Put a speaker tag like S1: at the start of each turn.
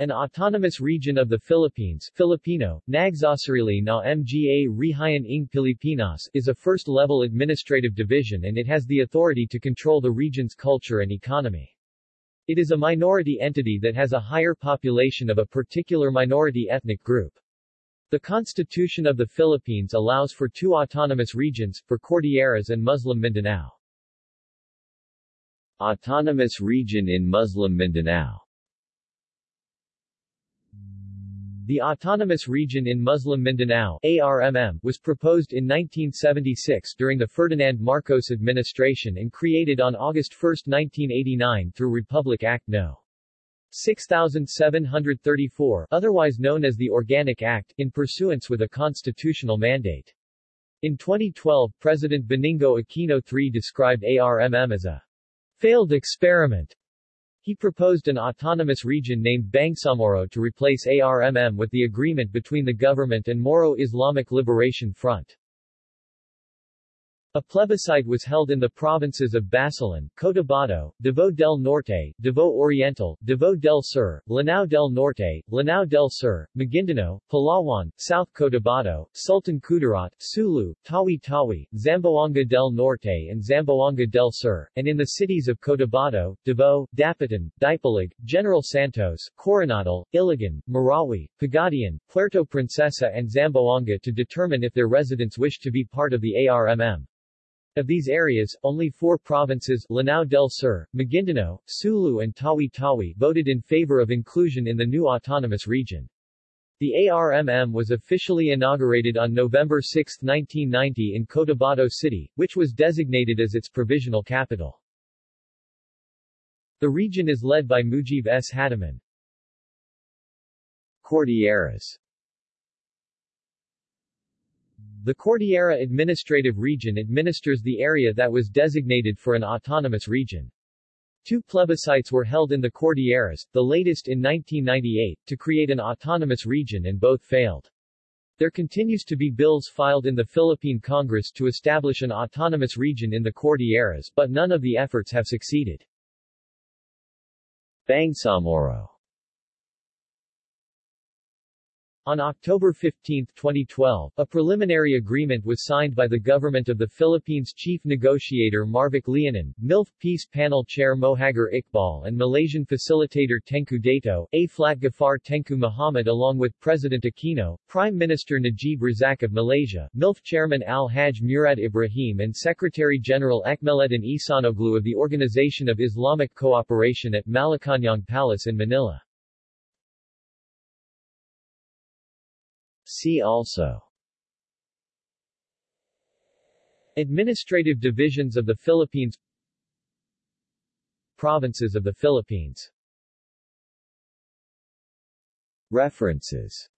S1: An autonomous region of the Philippines Filipino, na Mga Rehayan ng Pilipinas is a first-level administrative division and it has the authority to control the region's culture and economy. It is a minority entity that has a higher population of a particular minority ethnic group. The Constitution of the Philippines allows for two autonomous regions, for Cordilleras and Muslim Mindanao. Autonomous region in Muslim Mindanao The Autonomous Region in Muslim Mindanao ARMM, was proposed in 1976 during the Ferdinand Marcos administration and created on August 1, 1989 through Republic Act No. 6734, otherwise known as the Organic Act, in pursuance with a constitutional mandate. In 2012 President Benigno Aquino III described ARMM as a failed experiment he proposed an autonomous region named Bangsamoro to replace ARMM with the agreement between the government and Moro Islamic Liberation Front. A plebiscite was held in the provinces of Basilan, Cotabato, Davao del Norte, Davao Oriental, Davao del Sur, Lanao del Norte, Lanao del Sur, Maguindanao, Palawan, South Cotabato, Sultan Kudarat, Sulu, Tawi-Tawi, Zamboanga del Norte and Zamboanga del Sur, and in the cities of Cotabato, Davao, Dapitan, Dipolog, General Santos, Coronadal, Iligan, Marawi, Pagadian, Puerto Princesa and Zamboanga to determine if their residents wish to be part of the ARMM. Of these areas, only four provinces Lanao del Sur, Maguindanao, Sulu and Tawi-Tawi voted in favor of inclusion in the new autonomous region. The ARMM was officially inaugurated on November 6, 1990 in Cotabato City, which was designated as its provisional capital. The region is led by Mujiv S. Hataman. Cordilleras the Cordillera Administrative Region administers the area that was designated for an autonomous region. Two plebiscites were held in the Cordilleras, the latest in 1998, to create an autonomous region and both failed. There continues to be bills filed in the Philippine Congress to establish an autonomous region in the Cordilleras but none of the efforts have succeeded. Bangsamoro On October 15, 2012, a preliminary agreement was signed by the government of the Philippines chief negotiator Marvic Leonen, MILF Peace Panel Chair Mohagher Iqbal and Malaysian facilitator Tengku Dato, A. Flat Ghafar Tengku Muhammad along with President Aquino, Prime Minister Najib Razak of Malaysia, MILF Chairman Al-Hajj Murad Ibrahim and Secretary-General Ekmeleddin Ihsanoglu of the Organization of Islamic Cooperation at Malacañang Palace in Manila. See also. Administrative divisions of the Philippines. Provinces of the Philippines. References